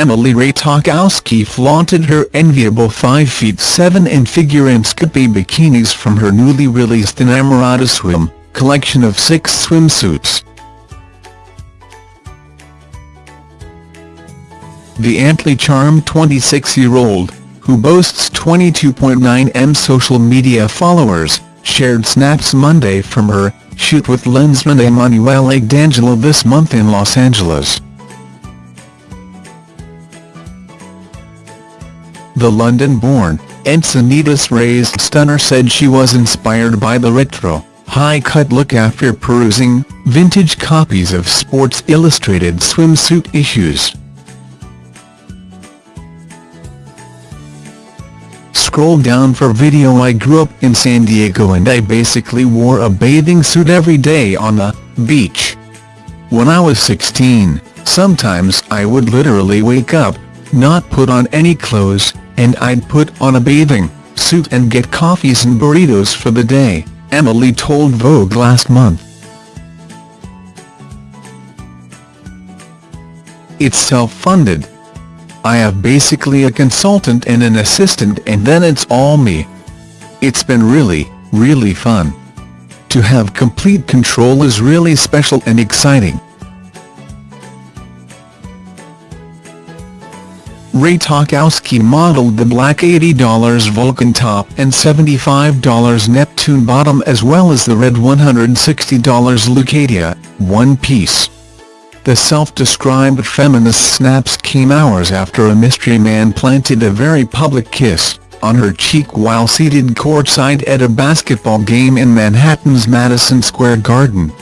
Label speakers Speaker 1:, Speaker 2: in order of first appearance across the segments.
Speaker 1: Emily Ratajkowski flaunted her enviable 5 feet 7 in figure and skimpy bikinis from her newly released Inamorata Swim collection of six swimsuits. The amply charmed 26-year-old, who boasts 22.9 m social media followers, shared snaps Monday from her shoot with lensman Emanuele D'Angelo this month in Los Angeles. The London-born, Encinitas-raised stunner said she was inspired by the retro, high-cut look after perusing vintage copies of Sports Illustrated swimsuit issues. Scroll down for video I grew up in San Diego and I basically wore a bathing suit every day on the beach. When I was 16, sometimes I would literally wake up, not put on any clothes, and I'd put on a bathing suit and get coffees and burritos for the day, Emily told Vogue last month. It's self-funded, I have basically a consultant and an assistant and then it's all me. It's been really, really fun. To have complete control is really special and exciting. Ratajkowski modeled the black $80 Vulcan top and $75 Neptune bottom as well as the red $160 Leucadia, one piece. The self-described feminist snaps came hours after a mystery man planted a very public kiss on her cheek while seated courtside at a basketball game in Manhattan's Madison Square Garden.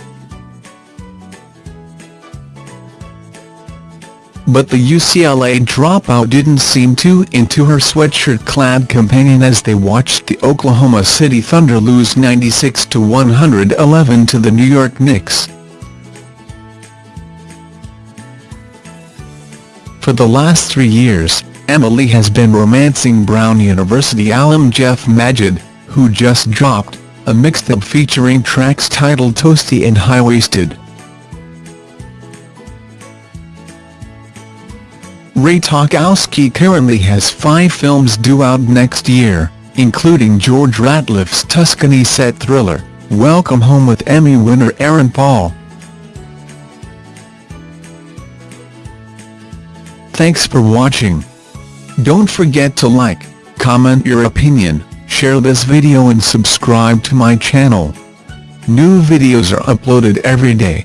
Speaker 1: But the UCLA dropout didn't seem too into her sweatshirt-clad companion as they watched the Oklahoma City Thunder lose 96-111 to the New York Knicks. For the last three years, Emily has been romancing Brown University alum Jeff Magid, who just dropped a mixtape featuring tracks titled Toasty and High-Waisted. Ratajkowski currently has five films due out next year, including George Ratliff's Tuscany set thriller, Welcome Home with Emmy winner Aaron Paul. Thanks for watching. Don't forget to like, comment your opinion, share this video and subscribe to my channel. New videos are uploaded every day.